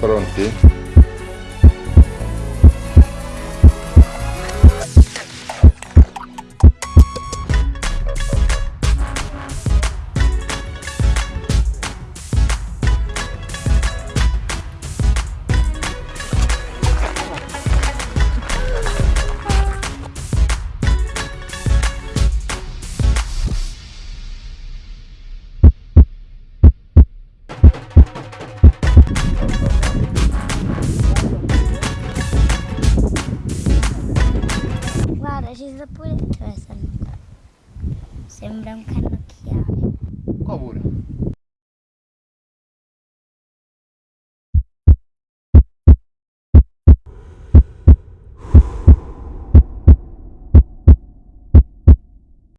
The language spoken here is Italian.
Pronti? Ci sta pure... Sta il- Sembra un cannocchiale. Qua pure.